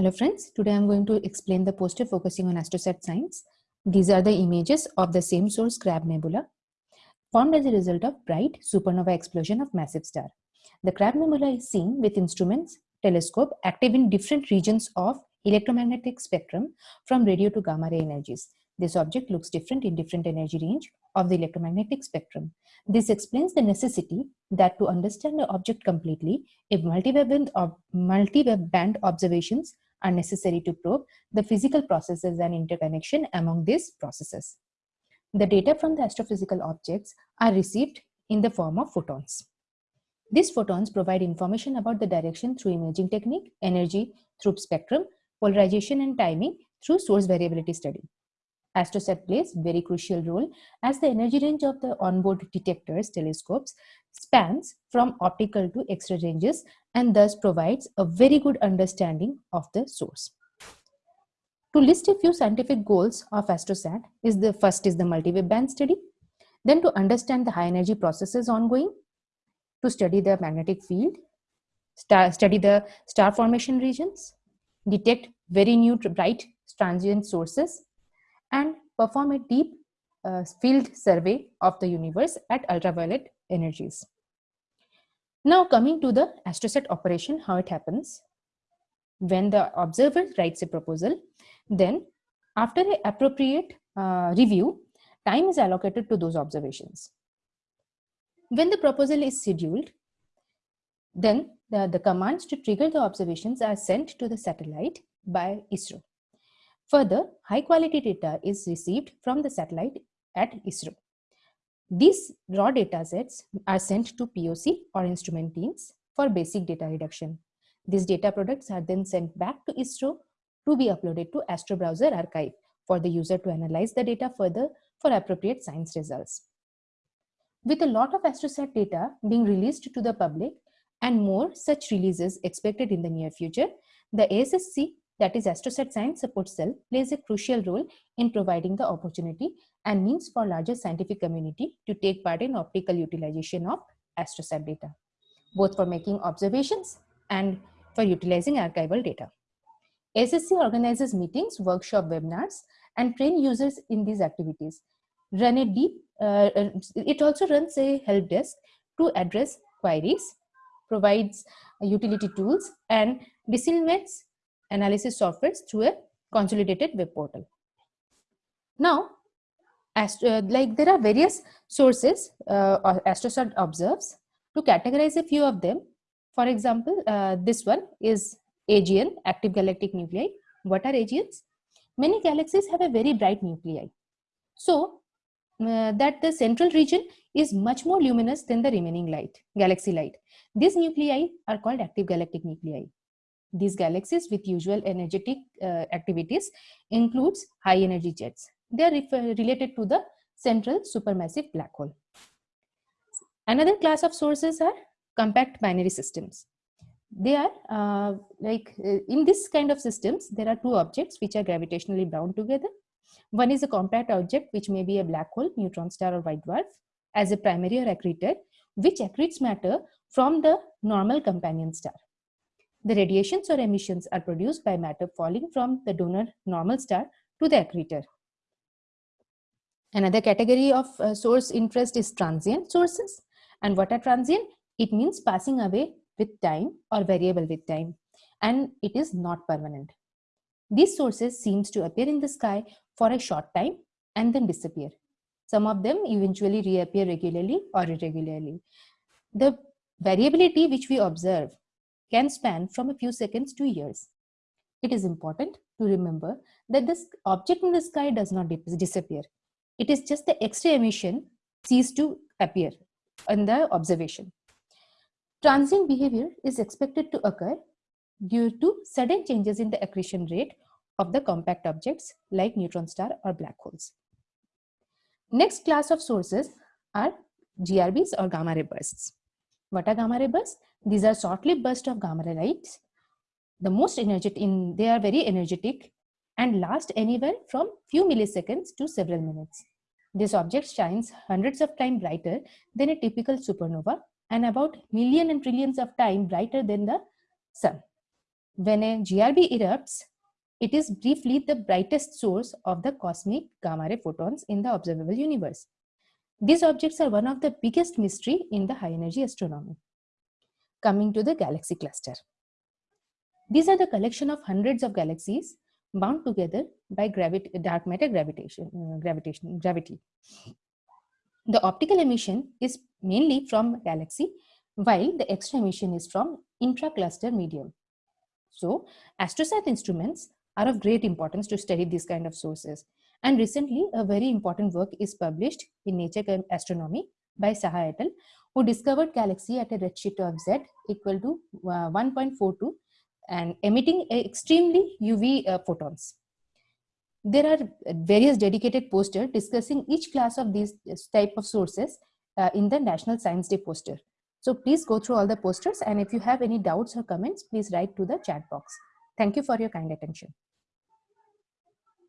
Hello friends, today I'm going to explain the poster focusing on AstroSat science. These are the images of the same source Crab Nebula formed as a result of bright supernova explosion of massive star. The Crab Nebula is seen with instruments, telescope active in different regions of electromagnetic spectrum from radio to gamma ray energies. This object looks different in different energy range of the electromagnetic spectrum. This explains the necessity that to understand the object completely, a multi-band multi band observations are necessary to probe the physical processes and interconnection among these processes. The data from the astrophysical objects are received in the form of photons. These photons provide information about the direction through imaging technique, energy through spectrum, polarization and timing through source variability study. AstroSat plays very crucial role as the energy range of the onboard detectors telescopes spans from optical to X-ray ranges and thus provides a very good understanding of the source. To list a few scientific goals of AstroSat is the first is the multi-wave band study, then to understand the high energy processes ongoing, to study the magnetic field, star, study the star formation regions, detect very new bright transient sources, and perform a deep uh, field survey of the universe at ultraviolet energies. Now coming to the astrosat operation, how it happens. When the observer writes a proposal, then after an appropriate uh, review, time is allocated to those observations. When the proposal is scheduled, then the, the commands to trigger the observations are sent to the satellite by ISRO. Further, high quality data is received from the satellite at ISRO. These raw data sets are sent to POC or instrument teams for basic data reduction. These data products are then sent back to ISRO to be uploaded to Astro Browser archive for the user to analyze the data further for appropriate science results. With a lot of AstroSat data being released to the public and more such releases expected in the near future, the ASSC that is AstroSat Science Support Cell plays a crucial role in providing the opportunity and means for larger scientific community to take part in optical utilization of AstroSat data, both for making observations and for utilizing archival data. SSC organizes meetings, workshop webinars, and train users in these activities. Run a deep, uh, uh it also runs a help desk to address queries, provides utility tools, and disseminates analysis software through a consolidated web portal. Now, as, uh, like there are various sources uh, AstroSat observes. To categorize a few of them, for example, uh, this one is AGN, active galactic nuclei. What are AGNs? Many galaxies have a very bright nuclei. So, uh, that the central region is much more luminous than the remaining light, galaxy light. These nuclei are called active galactic nuclei. These galaxies with usual energetic uh, activities includes high energy jets. They are related to the central supermassive black hole. Another class of sources are compact binary systems. They are uh, like uh, in this kind of systems, there are two objects which are gravitationally bound together. One is a compact object which may be a black hole, neutron star or white dwarf as a primary or accretor which accretes matter from the normal companion star. The radiations or emissions are produced by matter falling from the donor normal star to the accretor. Another category of uh, source interest is transient sources. And what are transient? It means passing away with time or variable with time. And it is not permanent. These sources seems to appear in the sky for a short time and then disappear. Some of them eventually reappear regularly or irregularly. The variability which we observe can span from a few seconds to years. It is important to remember that this object in the sky does not disappear. It is just the X-ray emission cease to appear in the observation. Transient behavior is expected to occur due to sudden changes in the accretion rate of the compact objects like neutron star or black holes. Next class of sources are GRBs or gamma ray bursts. What are gamma ray bursts? These are short-lived bursts of gamma ray lights. The most energetic, in, they are very energetic and last anywhere from few milliseconds to several minutes. This object shines hundreds of times brighter than a typical supernova and about million and trillions of times brighter than the sun. When a GRB erupts, it is briefly the brightest source of the cosmic gamma ray photons in the observable universe. These objects are one of the biggest mystery in the high energy astronomy. Coming to the galaxy cluster. These are the collection of hundreds of galaxies bound together by dark matter gravitation, uh, gravitation, gravity. The optical emission is mainly from galaxy, while the X-ray emission is from intra-cluster medium. So, AstroSat instruments are of great importance to study these kind of sources. And recently, a very important work is published in Nature Astronomy by Saha et al., who discovered galaxy at a redshift of Z equal to uh, 1.42 and emitting extremely UV uh, photons. There are various dedicated posters discussing each class of these type of sources uh, in the National Science Day poster. So please go through all the posters and if you have any doubts or comments, please write to the chat box. Thank you for your kind attention.